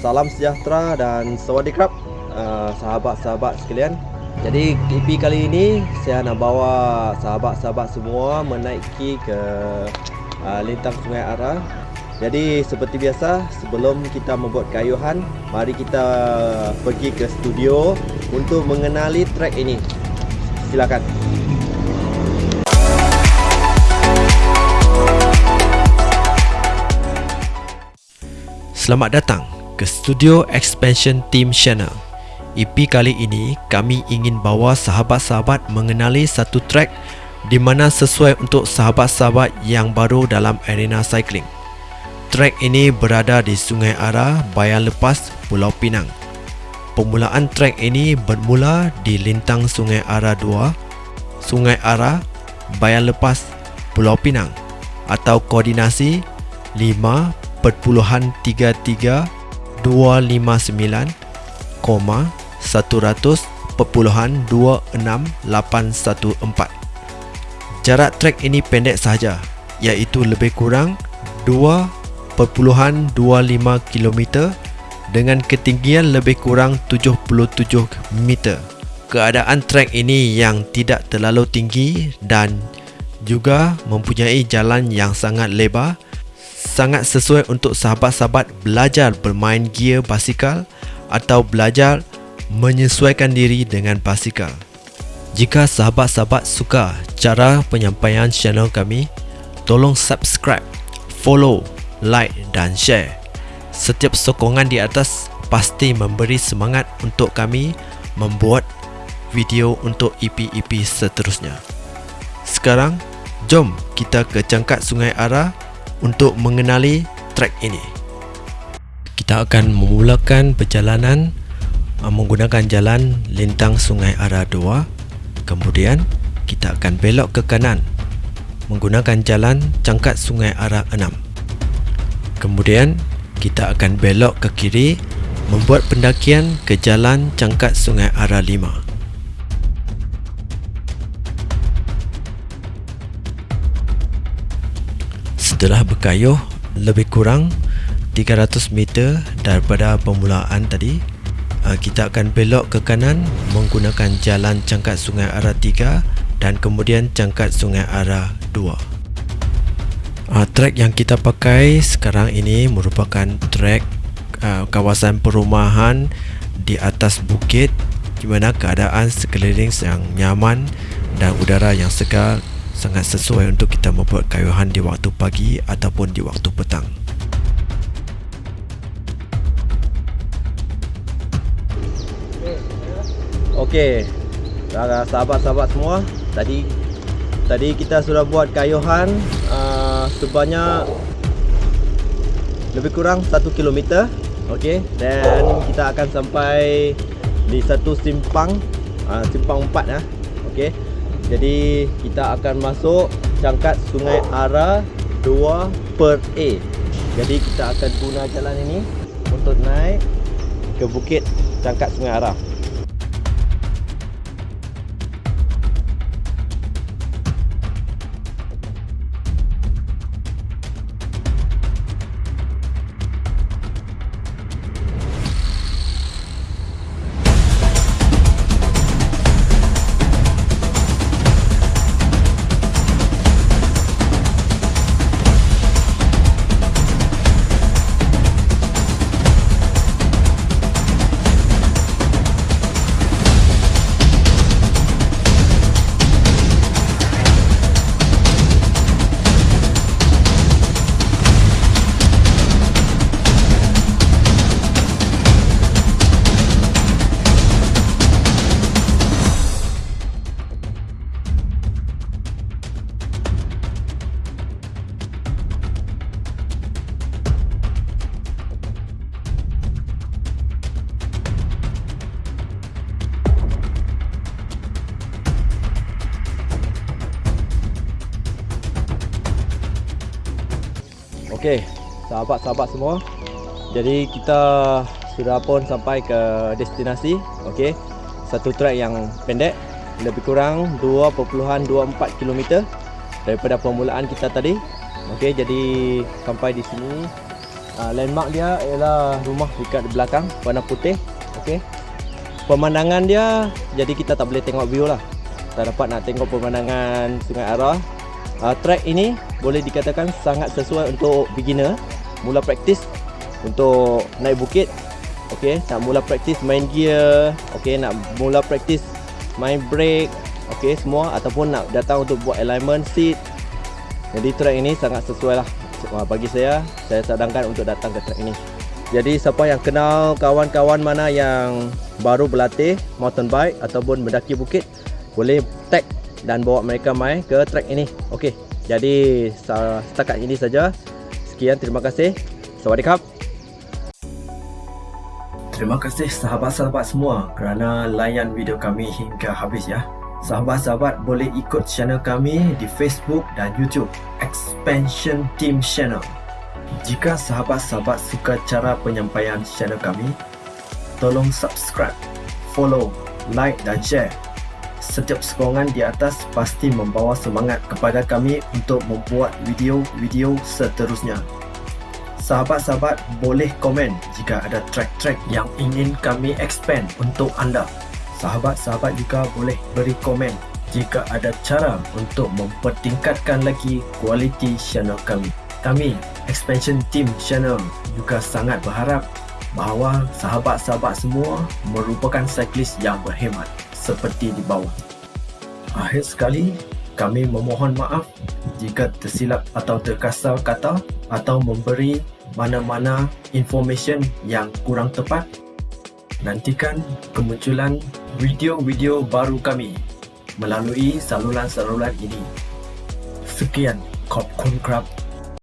salam sejahtera dan sawadee uh, sahabat-sahabat sekalian. Jadi EP kali ini saya nak bawa sahabat-sahabat semua menaiki ke uh, lintang Sungai Ara. Jadi seperti biasa sebelum kita membuat kayuhan, mari kita pergi ke studio untuk mengenali track ini. Silakan. Selamat datang ke Studio Expansion Team Channel. EP kali ini kami ingin bawa sahabat-sahabat mengenali satu track di mana sesuai untuk sahabat-sahabat yang baru dalam arena cycling. Track ini berada di Sungai Ara, Bayan Lepas, Pulau Pinang. Permulaan track ini bermula di lintang Sungai Ara 2, Sungai Ara, Bayan Lepas, Pulau Pinang atau koordinasi 0.33 259, 100.26814. Jarak trek ini pendek sahaja iaitu lebih kurang 2.25 km dengan ketinggian lebih kurang 77 meter. Keadaan trek ini yang tidak terlalu tinggi dan juga mempunyai jalan yang sangat lebar sangat sesuai untuk sahabat-sahabat belajar bermain gear basikal atau belajar menyesuaikan diri dengan basikal. Jika sahabat-sahabat suka cara penyampaian channel kami, tolong subscribe, follow, like dan share. Setiap sokongan di atas pasti memberi semangat untuk kami membuat video untuk EP-EP seterusnya. Sekarang, jom kita ke cangkat Sungai Ara untuk mengenali trek ini. Kita akan memulakan perjalanan uh, menggunakan jalan lintang Sungai Ara 2. Kemudian kita akan belok ke kanan menggunakan jalan cangkat Sungai Ara 6. Kemudian kita akan belok ke kiri membuat pendakian ke jalan cangkat Sungai Ara 5. Setelah berkayuh lebih kurang 300 meter daripada permulaan tadi. Uh, kita akan belok ke kanan menggunakan jalan cangkat sungai arah 3 dan kemudian cangkat sungai arah 2 uh, Trek yang kita pakai sekarang ini merupakan trek uh, kawasan perumahan di atas bukit di mana keadaan sekeliling yang nyaman dan udara yang segar sangat sesuai untuk kita membuat kayuhan di waktu pagi ataupun di waktu petang. Okey. Sahabat-sahabat semua, tadi tadi kita sudah buat kayuhan uh, sebanyak lebih kurang 1 km. Okey, dan kita akan sampai di satu simpang uh, simpang 4 ya. Okey. Jadi kita akan masuk cangkat Sungai Ara 2 per A. Jadi kita akan guna jalan ini untuk naik ke bukit cangkat Sungai Ara. Okey, sahabat-sahabat semua. Jadi kita sudah pun sampai ke destinasi. Okey. Satu trek yang pendek lebih kurang 2.24 km daripada permulaan kita tadi. Okey, jadi sampai di sini uh, landmark dia ialah rumah dekat belakang warna putih okey pemandangan dia jadi kita tak boleh tengok view lah tak dapat nak tengok pemandangan Sungai Arah uh, track ini boleh dikatakan sangat sesuai untuk beginner. Mula praktis untuk naik bukit. Okey nak mula praktis main gear. Okey nak mula praktis main brake. Okey semua ataupun nak datang untuk buat alignment seat. Jadi track ini sangat sesuai lah. Wah, bagi saya saya sadangkan untuk datang ke track ini. Jadi siapa yang kenal kawan-kawan mana yang baru berlatih mountain bike ataupun mendaki bukit boleh tag dan bawa mereka mai ke track ini okey jadi setakat ini saja sekian terima kasih Sawadikap Terima kasih sahabat-sahabat semua kerana layan video kami hingga habis ya. Sahabat-sahabat boleh ikut channel kami di Facebook dan YouTube Expansion Team Channel. Jika sahabat-sahabat suka cara penyampaian channel kami, tolong subscribe, follow, like dan share. Setiap sokongan di atas pasti membawa semangat kepada kami untuk membuat video-video seterusnya. Sahabat-sahabat boleh komen jika ada track-track yang ingin kami expand untuk anda. Sahabat-sahabat juga boleh beri komen jika ada cara untuk mempertingkatkan lagi kualiti channel kami. Kami, Expansion Team Channel juga sangat berharap bahawa sahabat-sahabat semua merupakan cyclist yang berhemat seperti di bawah. Akhir sekali, kami memohon maaf jika tersilap atau terkasar kata atau memberi mana-mana information yang kurang tepat. Nantikan kemunculan video-video baru kami melalui saluran-saluran ini. Sekian, Kop Kun Krab